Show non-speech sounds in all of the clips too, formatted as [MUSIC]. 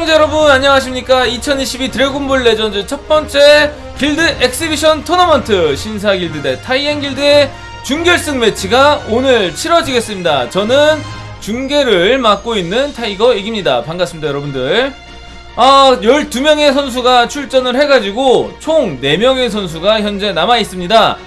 시청자 여러분 안녕하십니까? 2022 드래곤볼 레전드 첫 번째 길드 엑시비션 토너먼트 신사 길드 대 타이엔 길드의 준결승 매치가 오늘 치러지겠습니다. 저는 중계를 맡고 있는 타이거 이깁니다. 반갑습니다 여러분들. 아 12명의 선수가 출전을 해가지고 총 4명의 선수가 현재 남아있습니다.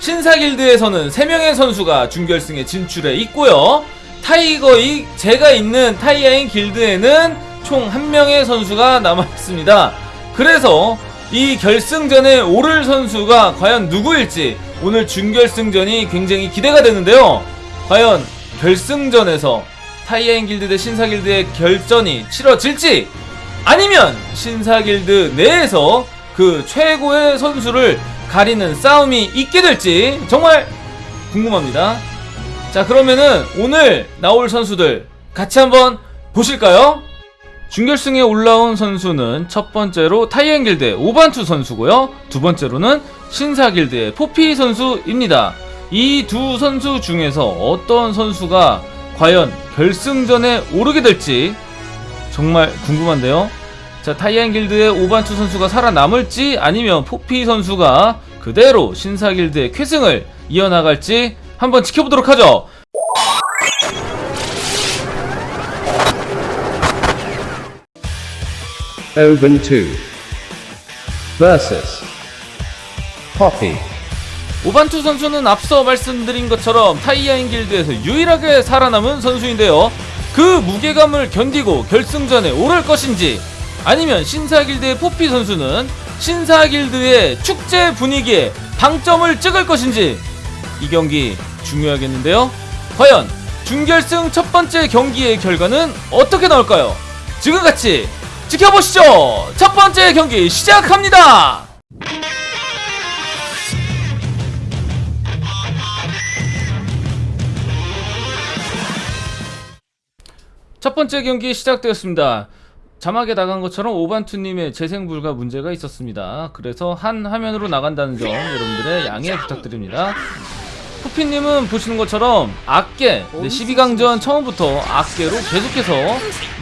신사 길드에서는 3명의 선수가 준결승에 진출해 있고요. 타이거이 제가 있는 타이아인 길드에는 총 한 명의 선수가 남아있습니다. 그래서 이 결승전에 오를 선수가 과연 누구일지 오늘 준결승전이 굉장히 기대가 되는데요. 과연 결승전에서 타이아인 길드 대 신사 길드의 결전이 치러질지 아니면 신사 길드 내에서 그 최고의 선수를 가리는 싸움이 있게 될지 정말 궁금합니다. 자 그러면은 오늘 나올 선수들 같이 한번 보실까요? 준결승에 올라온 선수는 첫 번째로 타이엔 길드의 오반투 선수고요. 두 번째로는 신사 길드의 포피 선수입니다. 이 두 선수 중에서 어떤 선수가 과연 결승전에 오르게 될지 정말 궁금한데요. 자, 타이엔 길드의 오반투 선수가 살아남을지 아니면 포피 선수가 그대로 신사 길드의 쾌승을 이어나갈지 한번 지켜보도록 하죠. Oban 2 versus Poppy. 오반투 선수는 앞서 말씀드린 것처럼 타이아인 길드에서 유일하게 살아남은 선수인데요. 그 무게감을 견디고 결승전에 오를 것인지 아니면 신사 길드의 포피 선수는 신사 길드의 축제 분위기에 방점을 찍을 것인지 이 경기 중요하겠는데요. 과연 준결승 첫 번째 경기의 결과는 어떻게 나올까요? 지금같이 지켜보시죠. 첫 번째 경기 시작합니다. 첫 번째 경기 시작되었습니다. 자막에 나간 것처럼 오반투님의 재생 불가 문제가 있었습니다. 그래서 한 화면으로 나간다는 점 여러분들의 양해 부탁드립니다. 푸피님은 보시는 것처럼 악계 네, 12강전 처음부터 악계로 계속해서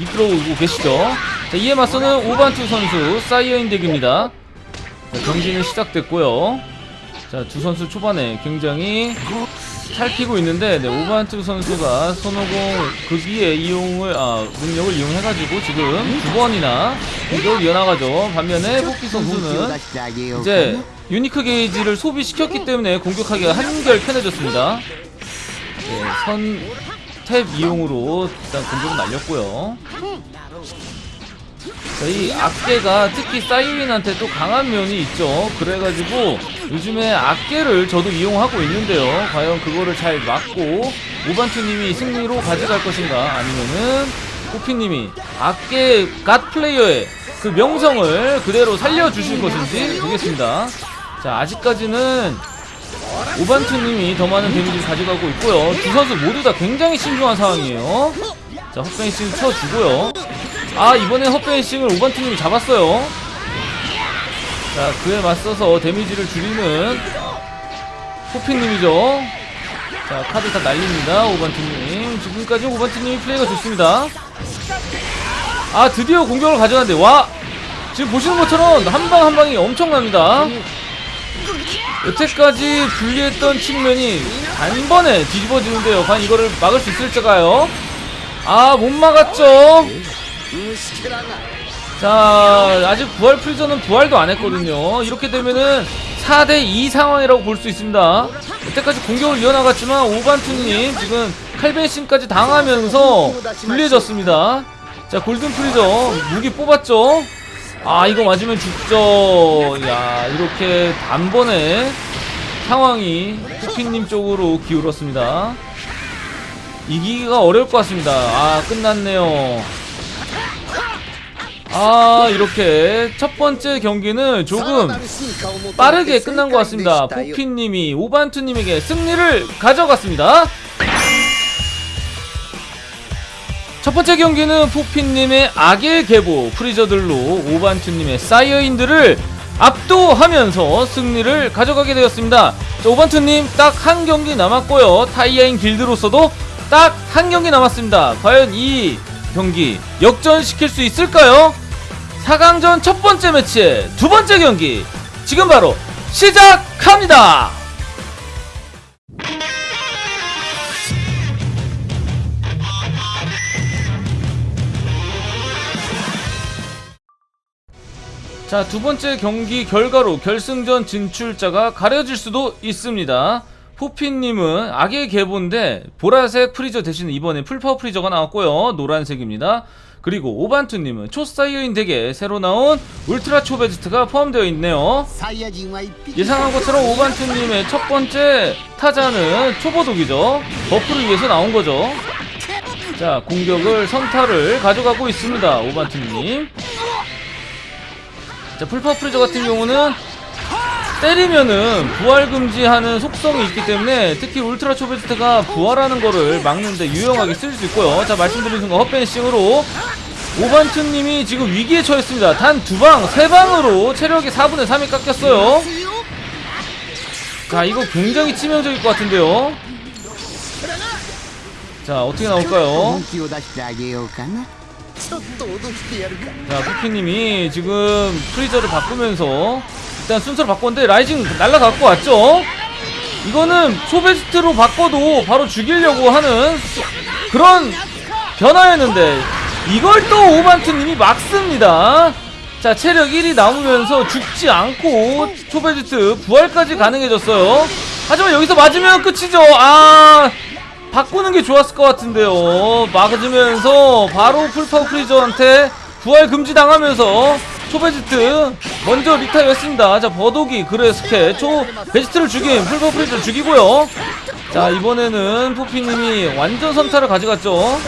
이끌어오고 계시죠. 자, 이에 맞서는 오반투 선수 사이어인 덱입니다. 자, 경기는 시작됐고요. 자, 두 선수 초반에 굉장히 살피고 있는데 네, 오반투 선수가 손오공 극기의 이용을 아 능력을 이용해가지고 지금 두 번이나 공격을 이어나가죠. 반면에 포피 선수는 이제 유니크 게이지를 소비시켰기 때문에 공격하기가 한결 편해졌습니다. 네, 선탭 이용으로 일단 공격을 날렸고요. 자, 이 악계가 특히 사이윈한테 또 강한 면이 있죠. 그래가지고 요즘에 악계를 저도 이용하고 있는데요. 과연 그거를 잘 막고 오반투님이 승리로 가져갈 것인가 아니면은 호피님이 악계 갓 플레이어의 그 명성을 그대로 살려주실 것인지 보겠습니다. 자 아직까지는 오반투님이 더 많은 데미지를 가져가고 있고요. 두 선수 모두 다 굉장히 신중한 상황이에요. 자 헛베이싱 쳐주고요. 아 이번엔 헛베이싱을 오반투님이 잡았어요. 자 그에 맞서서 데미지를 줄이는 호피님이죠. 자 카드 다 날립니다 오반투님. 지금까지 오반투님이 플레이가 좋습니다. 아 드디어 공격을 가져갔는데 와 지금 보시는 것처럼 한 방 한 방이 엄청납니다. 여태까지 불리했던 측면이 단번에 뒤집어지는데요. 과연 이거를 막을 수 있을까요? 아, 못 막았죠? 자, 아직 부활 프리저는 부활도 안 했거든요. 이렇게 되면은 4대2 상황이라고 볼 수 있습니다. 여태까지 공격을 이어나갔지만 오반투님 지금 칼벤신까지 당하면서 불리해졌습니다. 자, 골든 프리저 무기 뽑았죠? 아 이거 맞으면 죽죠 야 이렇게 단번에 상황이 후피님 쪽으로 기울었습니다. 이기기가 어려울 것 같습니다. 아 끝났네요. 아 이렇게 첫 번째 경기는 조금 빠르게 끝난 것 같습니다. 포피님이 오반투님에게 승리를 가져갔습니다 첫 번째 경기는 포핀님의 악의 계보 프리저들로 오반투님의 사이어인들을 압도하면서 승리를 가져가게 되었습니다. 자, 오반투님 딱 한 경기 남았고요. 타이아인 길드로서도 딱 한 경기 남았습니다. 과연 이 경기 역전시킬 수 있을까요? 4강전 첫 번째 매치의 두 번째 경기 지금 바로 시작합니다. 자 두번째 경기 결과로 결승전 진출자가 가려질 수도 있습니다. 포핀님은 악의 계보인데 보라색 프리저 대신 이번에 풀파워 프리저가 나왔고요. 노란색입니다. 그리고 오반투님은 초사이어인 덱에 새로 나온 울트라 초베지트가 포함되어 있네요. 예상한 것처럼 오반투님의 첫 번째 타자는 초보독이죠. 버프를 위해서 나온 거죠. 자 공격을 선타를 가져가고 있습니다 오반투님. 자, full power 프리저 같은 경우는 때리면은 부활 금지하는 속성이 있기 때문에 특히 울트라 초베지트가 부활하는 거를 막는데 유용하게 쓸 수 있고요. 자, 말씀드린 순간 헛vanishing으로 오반투님이 지금 위기에 처했습니다. 단 두 방, 세 방으로 체력이 4분의 3이 깎였어요. 자, 이거 굉장히 치명적일 것 같은데요. 자, 어떻게 나올까요? 자 쿠키님이 지금 프리저를 바꾸면서 일단 순서를 바꿨는데 rising 날라갖고 왔죠? 이거는 초베지트로 바꿔도 바로 죽이려고 하는 그런 변화였는데 이걸 또 오반투님이 막습니다. 자 체력 1이 남으면서 죽지 않고 초베지트 부활까지 가능해졌어요. 하지만 여기서 맞으면 끝이죠. 아 바꾸는 게 좋았을 것 같은데요. 막으면서 바로 full power 프리저한테 부활 금지 당하면서 초베지트 먼저 리타이어 했습니다. 자, 버독이 그레스케 초 베지트를 죽인 풀파워 프리저를 죽이고요. 자, 이번에는 포피님이 완전 선타를 가져갔죠.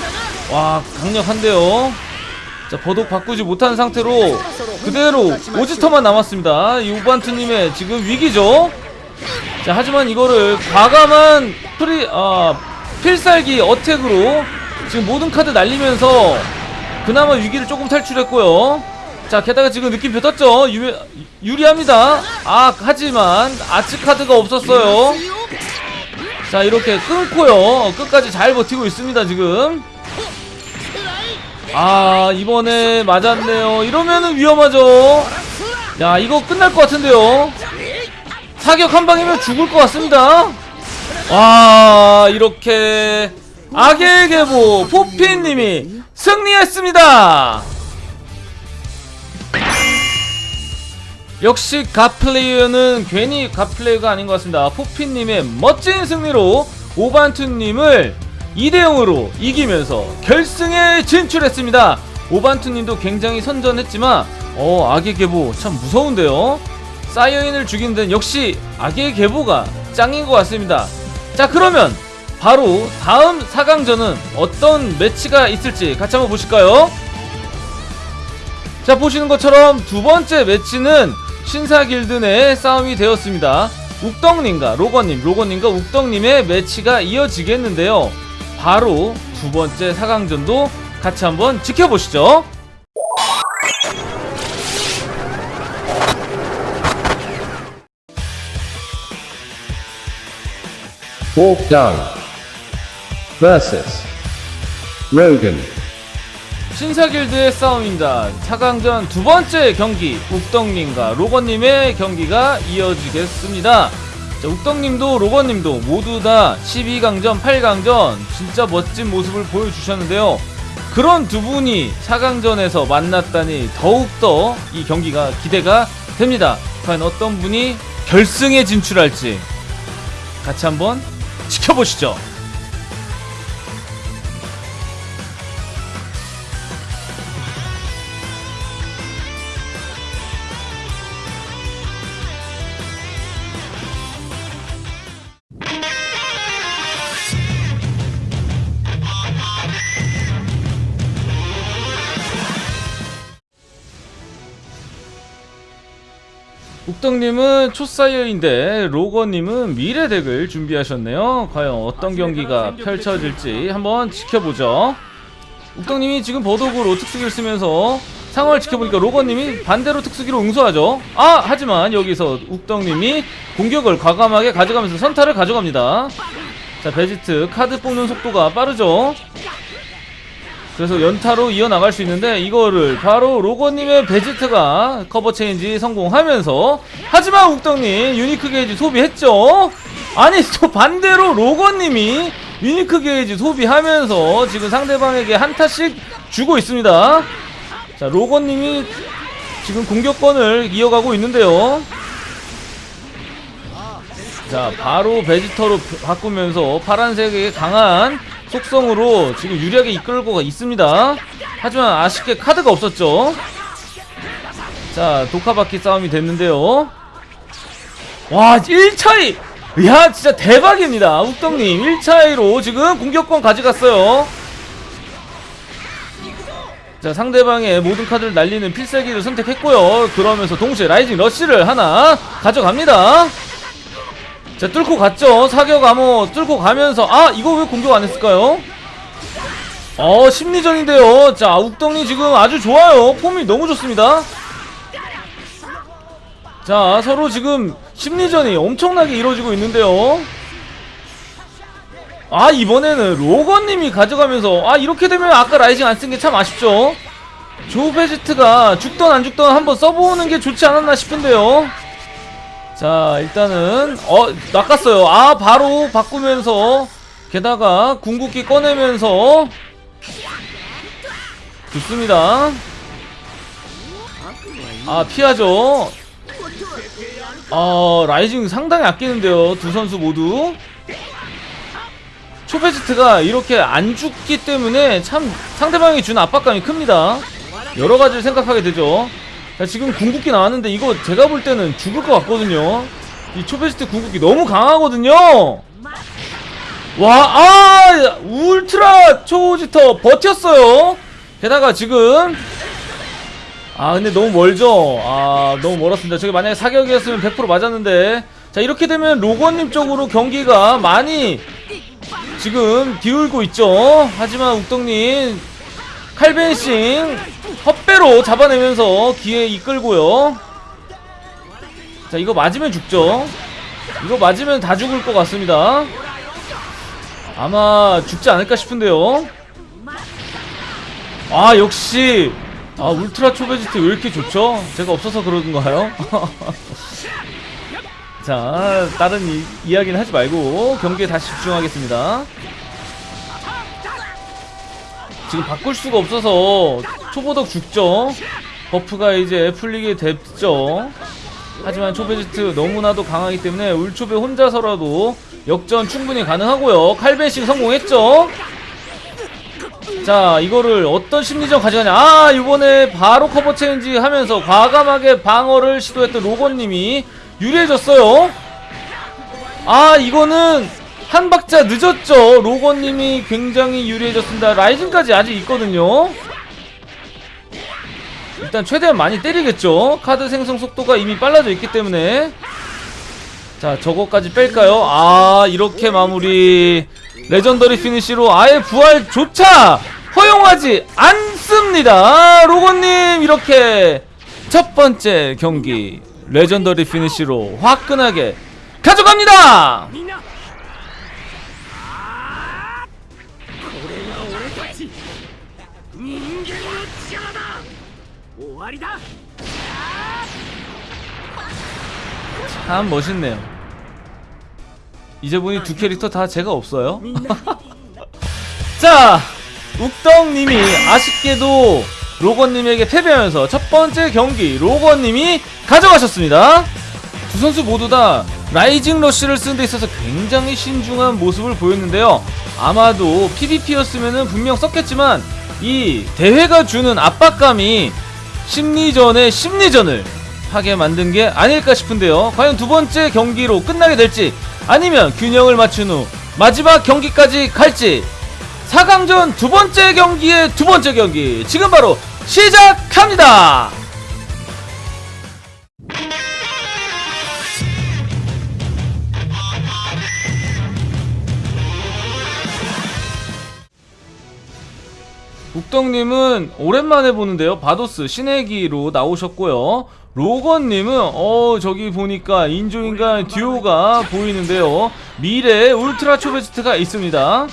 와, 강력한데요. 자, 버독 바꾸지 못한 상태로 그대로 오지터만 남았습니다. 이 우반투님의 지금 위기죠. 자, 하지만 이거를 과감한 프리, 아, 필살기 어택으로 지금 모든 카드 날리면서 그나마 위기를 조금 탈출했고요. 자, 게다가 지금 느낌표 떴죠? 유, 유리합니다. 아, 하지만 아츠 카드가 없었어요. 자, 이렇게 끊고요. 끝까지 잘 버티고 있습니다, 지금. 아, 이번에 맞았네요. 이러면은 위험하죠. 야, 이거 끝날 것 같은데요. 사격 한 방이면 죽을 것 같습니다. 와 이렇게 악의 계보 포피님이 승리했습니다. 역시 갓플레이어는 괜히 갓플레이어가 아닌 것 같습니다. 포피님의 멋진 승리로 오반투님을 2대0으로 이기면서 결승에 진출했습니다. 오반투님도 굉장히 선전했지만 어 악의 계보 참 무서운데요. 사이어인을 죽이는 데는 역시 악의 계보가 짱인 것 같습니다. 자 그러면 바로 다음 4강전은 어떤 매치가 있을지 같이 한번 보실까요? 자 보시는 것처럼 두 번째 매치는 신사길드 내 싸움이 되었습니다. 욱덕님과 로건님, 로건님과 욱덕님의 매치가 이어지겠는데요. 바로 두 번째 4강전도 같이 한번 지켜보시죠. Wolfgang versus Rogan. 신사길드의 싸움입니다. 4강전 두 번째 경기 욱덕님과 로건님의 경기가 이어지겠습니다. 자, 욱덕님도 로건님도 모두 다 12강전, 8강전 진짜 멋진 모습을 보여주셨는데요. 그런 두 분이 4강전에서 만났다니 더욱더 이 경기가 기대가 됩니다. 과연 어떤 분이 결승에 진출할지 같이 한번 지켜보시죠. 욱덕님은 초사이어인데 로거님은 미래deck을 준비하셨네요. 과연 어떤 경기가 펼쳐질지 한번 지켜보죠. 욱덕님이 지금 버독으로 특수기를 쓰면서 상황을 지켜보니까 로거님이 반대로 특수기로 응수하죠. 아 하지만 여기서 욱덕님이 공격을 과감하게 가져가면서 선타를 가져갑니다. 자 베지트 카드 뽑는 속도가 빠르죠. 그래서 연타로 이어나갈 수 있는데 이거를 바로 로건님의 베지트가 커버 체인지 성공하면서 하지만 욱덕님 unique gauge 소비했죠? 아니 또 반대로 로건님이 unique gauge 소비하면서 지금 상대방에게 한타씩 주고 있습니다. 자 로건님이 지금 공격권을 이어가고 있는데요. 자 바로 베지터로 바꾸면서 파란색의 강한 속성으로 지금 유리하게 이끌고 있습니다. 하지만 아쉽게 카드가 없었죠. 자 독카바퀴 싸움이 됐는데요. 와 1차이! 야 진짜 대박입니다. 욱덕님 1차이로 지금 공격권 가져갔어요. 자 상대방의 모든 카드를 날리는 필살기를 선택했고요. 그러면서 동시에 라이징 러쉬를 하나 가져갑니다 자 뚫고 갔죠. 사격 암호 뚫고 가면서 아 이거 왜 공격 안 했을까요? 어 심리전인데요. 자 욱덩이 지금 아주 좋아요. 폼이 너무 좋습니다. 자 서로 지금 심리전이 엄청나게 이루어지고 있는데요. 아 이번에는 로건님이 가져가면서 아 이렇게 되면 아까 라이징 안 쓴 게 참 아쉽죠. 조베지트가 죽던 안 죽던 한번 써보는 게 좋지 않았나 싶은데요 자 일단은 어 낚았어요. 아 바로 바꾸면서 게다가 궁극기 꺼내면서. 좋습니다. 아 피하죠. 아 라이징 상당히 아끼는데요 두 선수 모두. 초베지트가 이렇게 안 죽기 때문에 참 상대방이 주는 압박감이 큽니다. 여러 가지를 생각하게 되죠 자 지금 궁극기 나왔는데 이거 제가 볼 때는 죽을 것 같거든요. 이 초베스트 궁극기 너무 강하거든요. 와 아 울트라 초지터 버텼어요. 게다가 지금 아 근데 너무 멀죠? 아 너무 멀었습니다. 저게 만약에 사격이었으면 100% 맞았는데. 자 이렇게 되면 로건님 쪽으로 경기가 많이 지금 기울고 있죠? 하지만 욱덕님 칼벤싱 헛배로 잡아내면서 기회 이끌고요. 자 이거 맞으면 죽죠. 이거 맞으면 다 죽을 것 같습니다. 아마 죽지 않을까 싶은데요. 아 역시. 아 울트라 초베지트 왜 이렇게 좋죠? 제가 없어서 그러는가요? [LAUGHS] 자 다른 이, 이야기는 하지 말고 경기에 다시 집중하겠습니다 지금 바꿀 수가 없어서 초보덕 죽죠? buff가 이제 풀리게 됐죠? 하지만 초베지트 너무나도 강하기 때문에 울초베 혼자서라도 역전 충분히 가능하고요. 칼vanishing 성공했죠? 자 이거를 어떤 심리전 가져가냐? 아 이번에 바로 커버 체인지 하면서 과감하게 방어를 시도했던 로건님이 유리해졌어요. 아 이거는 한 박자 늦었죠. 로건님이 굉장히 유리해졌습니다. rising까지 아직 있거든요. 일단 최대한 많이 때리겠죠. 카드 생성 속도가 이미 빨라져 있기 때문에. 자 저거까지 뺄까요? 아 이렇게 마무리. legendary finish로 아예 부활조차 허용하지 않습니다. 로건님 이렇게 첫 번째 경기 legendary finish로 화끈하게 가져갑니다 終わりだ 참 멋있네요 이제 보니 두 캐릭터 다 제가 없어요 [LAUGHS] 자 욱덕님이 아쉽게도 로건님에게 패배하면서 첫 번째 경기 로건님이 가져가셨습니다 두 선수 모두 다 라이징 러쉬를 쓰는 데 있어서 굉장히 신중한 모습을 보였는데요 아마도 PVP였으면 분명 썼겠지만 이 대회가 주는 압박감이 심리전의 심리전을 하게 만든 게 아닐까 싶은데요. 과연 두 번째 경기로 끝나게 될지 아니면 균형을 맞춘 후 마지막 경기까지 갈지 4강전 두 번째 경기의 두 번째 경기 지금 바로 시작합니다. 욱덕님은 오랜만에 보는데요. 바도스 신의기로 나오셨고요. 로건님은 어 저기 보니까 인조인간 듀오가 보이는데요. 미래 울트라 초베지트가 있습니다.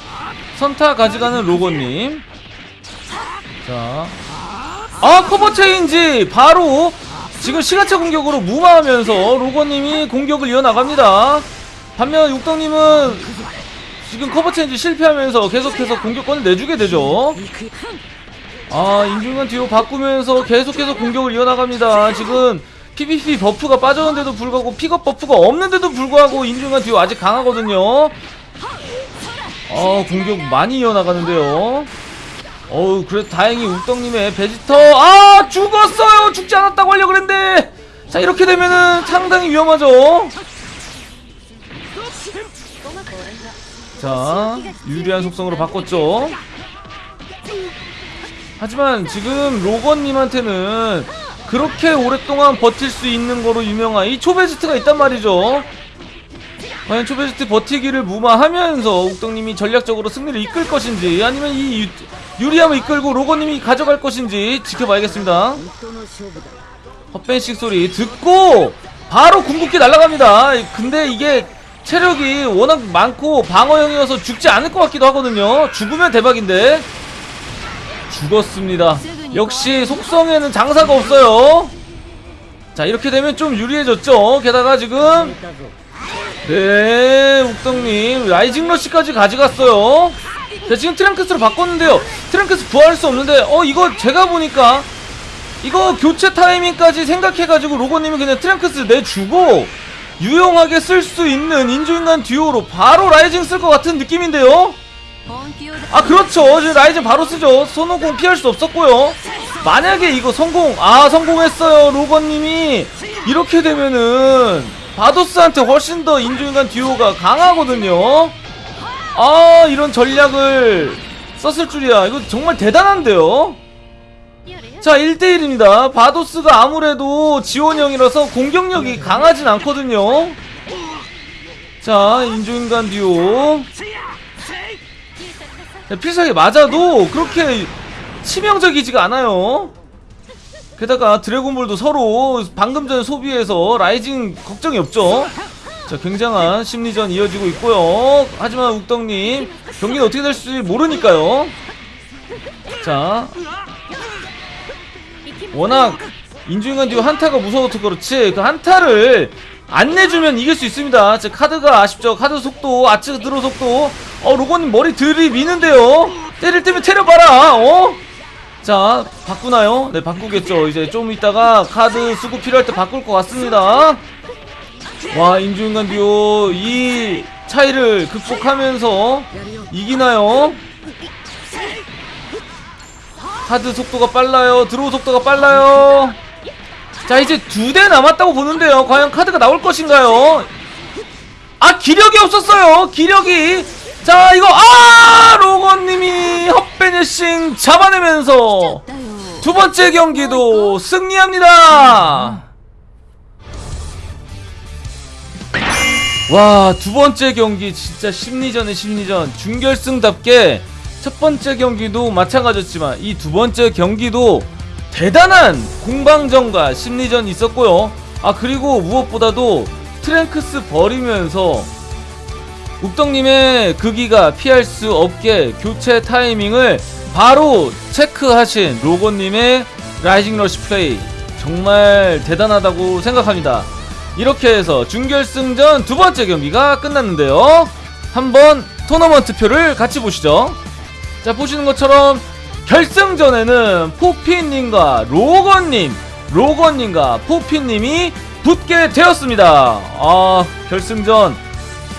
선타 가져가는 로건님. 자. 아, 커버 체인지! 바로 지금 시간차 공격으로 무마하면서 로거님이 공격을 이어나갑니다. 반면 욱덕님은 지금 커버 체인지 실패하면서 계속해서 공격권을 내주게 되죠. 아, 인조인간 듀오로 바꾸면서 계속해서 공격을 이어나갑니다. 지금 PVP buff가 빠졌는데도 불구하고 픽업 buff가 없는데도 불구하고 인조인간 듀오 아직 강하거든요. 어, 공격 많이 이어나가는데요. 어우, 그래도 다행히 욱덕님의 베지터, 아! 죽었어요! 죽지 않았다고 하려고 그랬는데! 자, 이렇게 되면은 상당히 위험하죠? 자, 유리한 속성으로 바꿨죠? 하지만 지금 로건님한테는 그렇게 오랫동안 버틸 수 있는 거로 유명한 이 초베스트가 있단 말이죠. 과연 초베스트 버티기를 무마하면서 욱덕님이 전략적으로 승리를 이끌 것인지 아니면 이 유, 유리함을 이끌고 로건님이 가져갈 것인지 지켜봐야겠습니다. 헛벤식 소리 듣고 바로 궁극기 날아갑니다. 근데 이게 체력이 워낙 많고 방어형이어서 죽지 않을 것 같기도 하거든요. 죽으면 대박인데 죽었습니다. 역시 속성에는 장사가 없어요. 자 이렇게 되면 좀 유리해졌죠. 게다가 지금 네 욱덕님 rising rush까지 가져갔어요. 자 지금 트랭크스로 바꿨는데요. 트랭크스 부활할 수 없는데 어 이거 제가 보니까 이거 교체 타이밍까지 생각해가지고 로건님이 그냥 트랭크스 내주고 유용하게 쓸 수 있는 인조인간 듀오로 바로 rising 쓸 것 같은 느낌인데요. 아 그렇죠. 지금 rising 바로 쓰죠. 손오공 피할 수 없었고요. 만약에 이거 성공 아 성공했어요 로건님이. 이렇게 되면은 바도스한테 훨씬 더 인조인간 듀오가 강하거든요. 아 이런 전략을 썼을 줄이야. 이거 정말 대단한데요? 자 1대1입니다. 바도스가 아무래도 지원형이라서 공격력이 강하진 않거든요. 자 인조인간 듀오. 야, 필살기 맞아도 그렇게 치명적이지가 않아요. 게다가 드래곤볼도 서로 방금 전에 소비해서 라이징 걱정이 없죠. 자, 굉장한 심리전 이어지고 있고요. 하지만 욱덕님 경기는 어떻게 될지 모르니까요. 자, 워낙 인주인간 듀오 한타가 무서워서 그렇지 그 한타를 안 내주면 이길 수 있습니다. 자, 카드가 아쉽죠. 카드 속도, 아츠 드로 속도. 어, 로건님 머리 들이미는데요. 때릴 때면 때려봐라. 어? 자, 바꾸나요? 네, 바꾸겠죠. 이제 좀 이따가 카드 쓰고 필요할 때 바꿀 것 같습니다. 와, 인주인간 듀오 이 차이를 극복하면서 이기나요? 카드 속도가 빨라요. 드로우 속도가 빨라요. 자 이제 두 대 남았다고 보는데요. 과연 카드가 나올 것인가요? 아 기력이 없었어요. 기력이. 자 이거 아! 로건님이 헛베니싱 잡아내면서 두 번째 경기도 승리합니다. 와 두 번째 경기 진짜 심리전의 심리전. 준결승답게 첫 번째 경기도 마찬가지였지만 이 두 번째 경기도 대단한 공방전과 심리전이 있었고요. 아 그리고 무엇보다도 트랭크스 버리면서 욱덕님의 궁극기가 피할 수 없게 교체 타이밍을 바로 체크하신 로건님의 rising rush 플레이 정말 대단하다고 생각합니다. 이렇게 해서 준결승전 두 번째 경기가 끝났는데요. 한번 토너먼트 표를 같이 보시죠. 자 보시는 것처럼 결승전에는 포피님과 로건님, 로건님과 포피님이 붙게 되었습니다. 아, 결승전.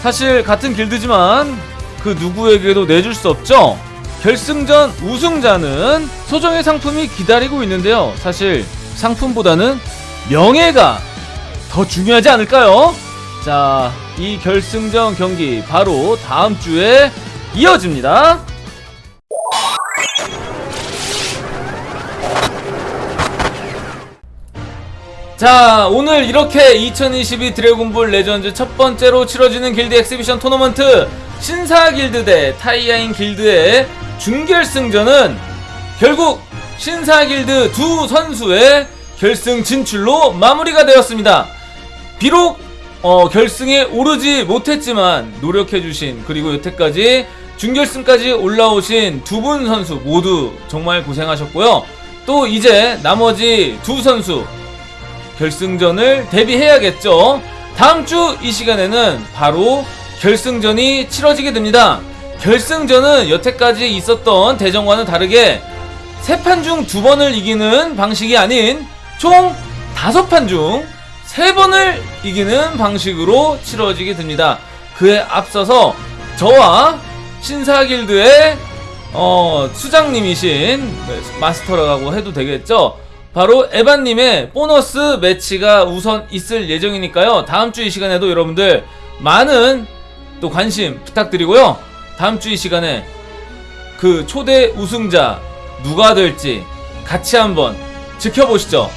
사실 같은 길드지만 그 누구에게도 내줄 수 없죠? 결승전 우승자는 소정의 상품이 기다리고 있는데요. 사실 상품보다는 명예가 더 중요하지 않을까요? 자, 이 결승전 경기 바로 다음 주에 이어집니다. 자 오늘 이렇게 2022 드래곤볼 레전드 첫 번째로 치러지는 길드 exhibition 토너먼트 신사 길드 대 타이아인 길드의 준결승전은 결국 신사 길드 두 선수의 결승 진출로 마무리가 되었습니다. 비록 어, 결승에 오르지 못했지만 노력해주신 그리고 여태까지 준결승까지 올라오신 두 분 선수 모두 정말 고생하셨고요. 또 이제 나머지 두 선수 결승전을 대비해야겠죠. 다음 주 이 시간에는 바로 결승전이 치러지게 됩니다. 결승전은 여태까지 있었던 대전과는 다르게 세 판 중 두 번을 이기는 방식이 아닌 총 다섯 판 중 세 번을 이기는 방식으로 치러지게 됩니다. 그에 앞서서 저와 신사길드의 어, 수장님이신 마스터라고 해도 되겠죠. 바로 에반님의 보너스 매치가 우선 있을 예정이니까요. 다음 주 이 시간에도 여러분들 많은 또 관심 부탁드리고요. 다음 주 이 시간에 그 초대 우승자 누가 될지 같이 한번 지켜보시죠.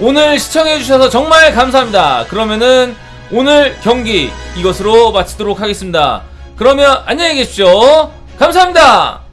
오늘 시청해주셔서 정말 감사합니다. 그러면은 오늘 경기 이것으로 마치도록 하겠습니다. 그러면 안녕히 계십시오. 감사합니다.